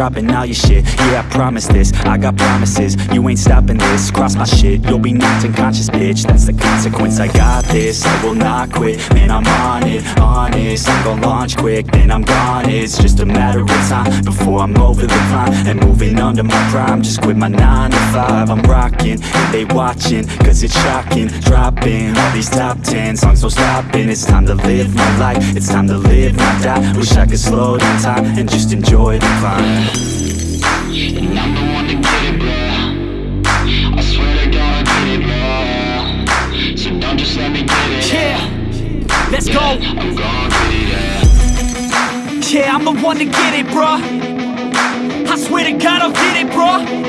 dropping all your shit. Yeah, I promise this, I got promises. You ain't stopping this, cross my shit You'll be knocked unconscious, bitch. That's the consequence, I got this. I will not quit, man, I'm on it Honest, I'm gonna launch quick Then I'm gone, it's just a matter of time Before I'm over the climb And moving under my prime. Just quit my 9 to 5 I'm rocking, they watching Cause it's shocking. Dropping all these top 10 songs, no stopping It's time to live my life. It's time to live, not die. Wish I could slow down time And just enjoy the climb And I'm the one to get it, bro. I swear to God I get it, bro. So don't just let me get it. Yeah, let's go. I'm gon' get it, yeah. Yeah, I'm the one to get it, bruh. I swear to God I'll get it, bruh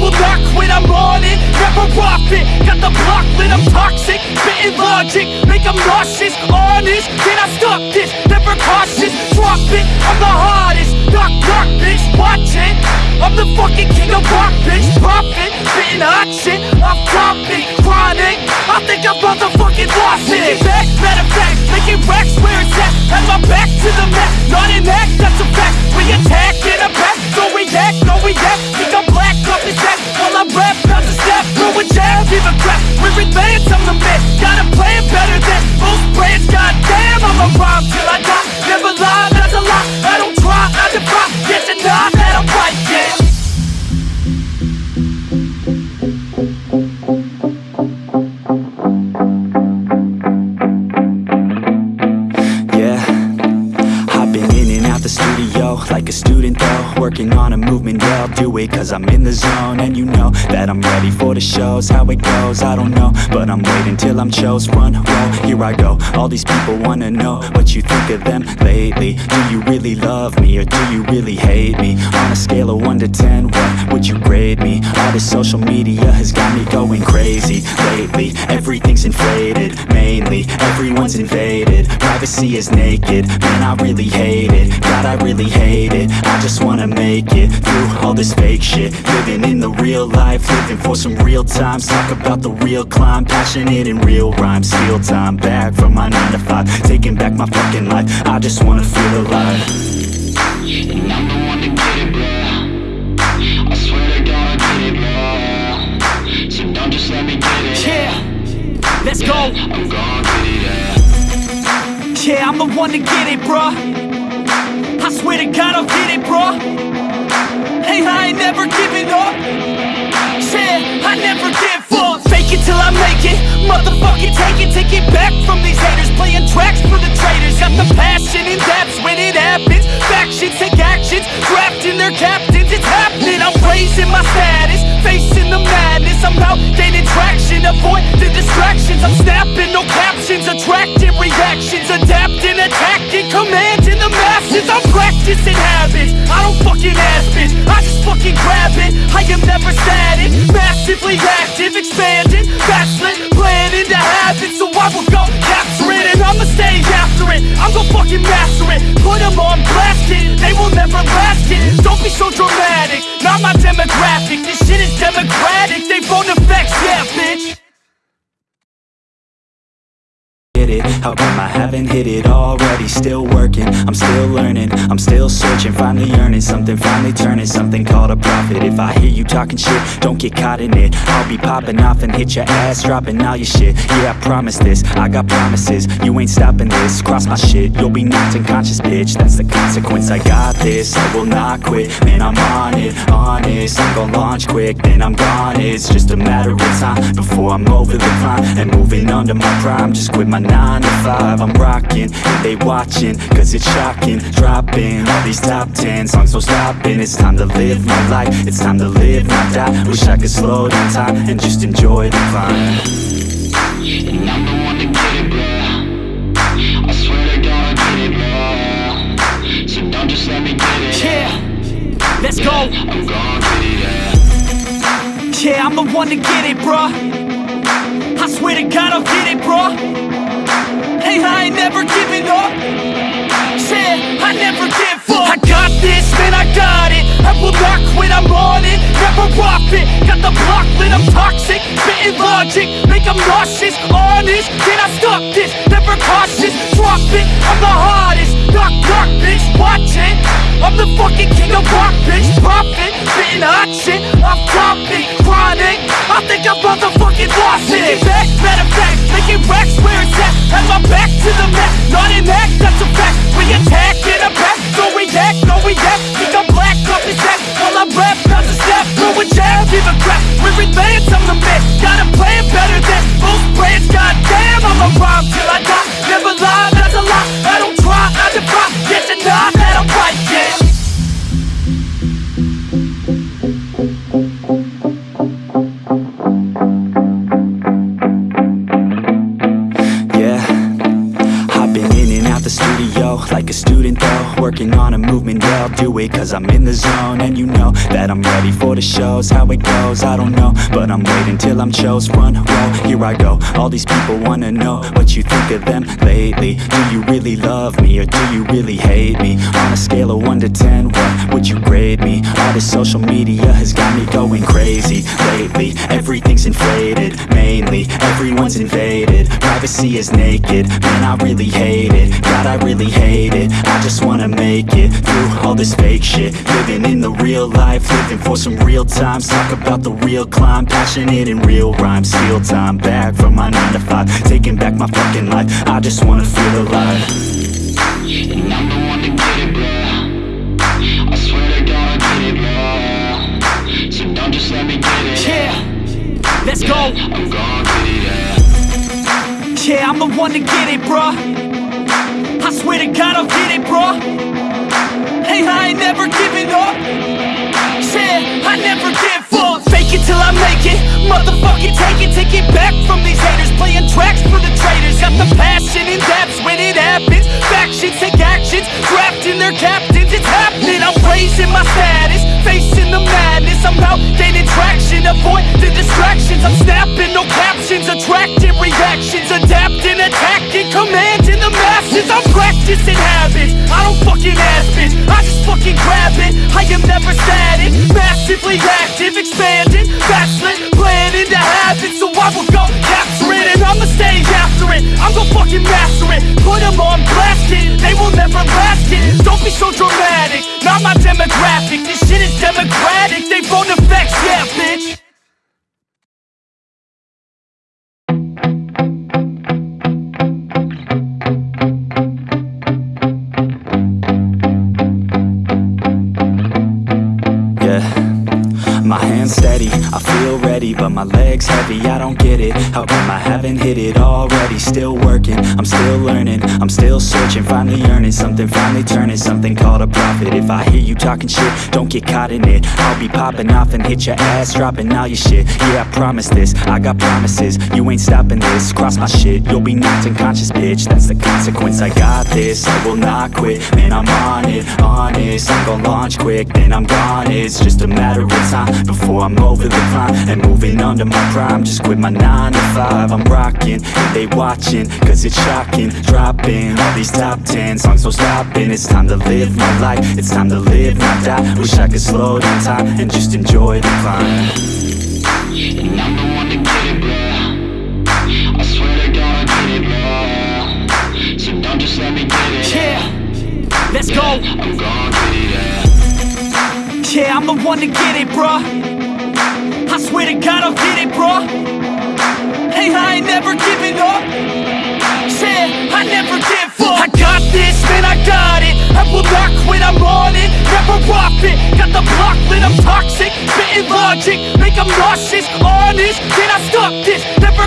will not quit, I'm on it. Never off it Got the block lit, I'm toxic. Spitting logic, make them nauseous. Honest, can I stop this? Never cautious, drop it. I'm the hottest, knock, knock, bitch. Watch it. I'm the fucking king of rock, bitch. Profit, spitting hot shit. Off topic, chronic. I think I'm motherfucking lost it. Taking back, matter fact. Making racks where it's at. Had my back to the mat. Not an act, that's a fact. We attack in a back So react, no react Think I'm a jab, give a crap We're advanced, I'm the man Got a plan better than most brands Goddamn, I'ma rhyme till do it cause I'm in the zone. And you know that I'm ready for the shows. How it goes, I don't know. But I'm waiting till I'm chose. Run, row, here I go. All these people wanna know what you think of them lately. Do you really love me or do you really hate me? On a scale of 1 to 10, what would you grade me? All this social media has got me going crazy Lately, everything's inflated Mainly, everyone's invaded. Privacy is naked, man I really hate it. God I really hate it, I just wanna make it Through all this fake shit. Living in the real life, living for some real times. Talk about the real climb, passionate in real rhymes. Steal time back from my 9 to 5 Taking back my fucking life, I just wanna feel alive. And I'm the one to get it, bro I swear to God I get it, bro So don't just let me get it. Yeah, let's go. I'm gon' get it, yeah. Yeah, I'm the one to get it, bruh. I swear to God I'll get it, bruh Hey, I ain't never giving up. Yeah, I never give up. Fake it till I make it. Motherfucking take it, take it back from these haters. Playing tracks for the traitors Got the passion and that's when it happens. Factions take actions, drafting their captains. It's happening, I'm raising my status. Facing the madness, I'm out gaining traction. Avoid the distractions, I'm snapping, no captions. Attracting reactions, adapting, attacking masses, I'm practicing habits. I don't fucking ask bitch, I just fucking grab it. I am never static, massively active Expanding, backslid, planning to have it So I will go capture it. And I'ma stay after it. I'm gon' fucking master it, put them on blast it They will never last it, don't be so dramatic. Not my demographic, haven't hit it already? Still working, I'm still learning. I'm still searching, finally earning something Finally turning something called a profit. If I hear you talking shit, don't get caught in it. I'll be popping off and hit your ass Dropping all your shit, yeah I promise this I got promises, you ain't stopping this Cross my shit, you'll be knocked unconscious bitch. That's the consequence, I got this I will not quit, man I'm on it Honest, I'm gonna launch quick Then I'm gone, it's just a matter of time Before I'm over the climb And moving under my prime. Just quit my 9 to 5 I'm rocking, they watching Cause it's shocking, dropping All these top 10 songs, no stopping. It's time to live my life It's time to live, not die. Wish I could slow down time And just enjoy the climb And I'm the one to get it, bro. I swear to God I get it, bro. So don't just let me get it. Yeah, let's go. I'm gon' get it, yeah. Yeah, I'm the one to get it, bruh. I swear to God I'll get it, bruh Hey, I ain't never giving up. Said, I never give up. I got this, man, I got it. I will not quit, I'm on it. Never off it Got the block lit, I'm toxic. Spitting logic, make them nauseous. Honest, can I stop this? Never cautious, drop it. I'm the hardest, knock knock bitch Watch it, I'm the fucking king of rock bitch Profit, spitting hot shit Off topic, chronic. I think I motherfucking lost it. back, matter of fact Making racks where it's at. Have my back to the mat Not an act, that's a fact. We attack in a pack Don't react, no react Think I'm black off his back While I rap, not to snap Throw a jab, give a crap. We're advanced, I'm the man. Got a plan better than most brands Goddamn, I'ma rhyme till I I'll do it cause I'm in the zone. And you know that I'm ready for the shows. How it goes, I don't know, but I'm waiting till I'm chose. Front row, here I go, all these people wanna know What you think of them lately. Do you really love me or do you really hate me? On a scale of 1 to 10, what would you grade me? All this social media has got me going crazy Lately, everything's inflated Mainly, everyone's invaded. Privacy is naked, man I really hate it. God I really hate it, I just wanna make it Through all this fake shit. Living in the real life, living for some real times. Talk about the real climb, passionate in real rhymes. Steal time back from my 9 to 5 Taking back my fucking life, I just wanna feel alive. And I'm the one to get it, bro I swear to God I get it, bro So don't just let me get it eh? Yeah, let's go. I'm gon' get it, yeah Yeah, I'm the one to get it, bruh. I swear to God I'll get it, bruh Fake it till I make it. Motherfucking take it, take it back from these haters. Playing tracks for the traitors Got the passion and that's when it happens. Factions take actions, drafting their captains. It's happening, I'm raising my status Facing the madness, I'm out gaining traction Avoid the distractions, I'm snapping no captions Attracting reactions, adapting, attacking Commanding the masses, I'm practicing habits. I don't fucking ask bitch, I just fucking grab it. I am never static, massively active Expanding, I'm gon' fucking master it, put 'em on blast it They will never last it, don't be so dramatic. Not my demographic, this shit is democratic. They yeah bitch Yeah. Heavy, I don't get it. How come I haven't hit it already? Still working, I'm still learning, I'm still searching Finally earning something, finally turning something called a profit. If I hear you talking shit, don't get caught in it. I'll be popping off and hit your ass, dropping all your shit. Yeah, I promise this, I got promises, you ain't stopping this Cross my shit, you'll be knocked unconscious, bitch. That's the consequence, I got this, I will not quit Man, I'm on it, honest, I'm gonna launch quick Then I'm gone, it's just a matter of time Before I'm over the climb and moving under my prime Just quit my 9 to 5, I'm rocking they watching, cause it's shocking Dropping all these top 10 songs, no stopping. It's time to live my life, it's time to live, not die. Wish I could slow down time and just enjoy the climb. And I'm the one to get it, bro I swear to God I get it, bro So don't just let me get it Yeah, let's go. I'm gon' get it, yeah Yeah, I'm the one to get it, bruh. I swear to God I'll get it, bruh. Hey, I ain't never giving up. Yeah, I never give up. I got this, man, I got it. I will not quit, I'm on it. Never off it Got the block lit, I'm toxic. Spitting logic. Make them nauseous. Honest, can I stop this? Never